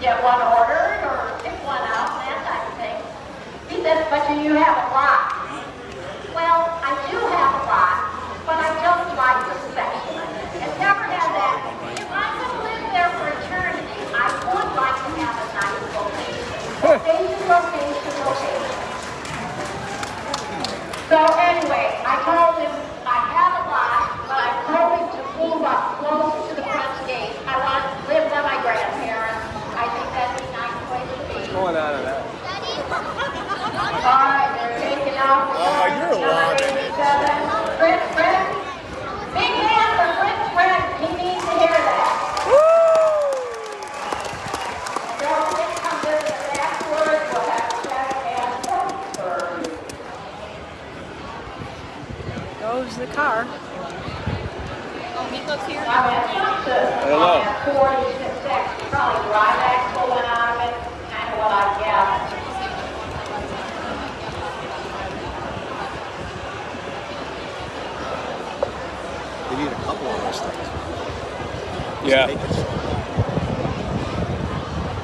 get one ordered or pick one up, that type of thing. He says, but do you have a lot? Well, I do have a lot, but I don't like the section. And never had that. If I could live there for eternity, I would like to have a nice location. Location, location, location. So anyway, I told him Going out of that. All right, they're taking off. Oh, you're loud. Fred, Fred. Big hand for Fred, Fred. He needs to hear that. Don't think come visit us afterwards. We'll have a chat and first. Goes the car. Hello. Forty-six, probably dry back pulling out of it, kind of what I guess. They need a couple of those things. Yeah. Make it so.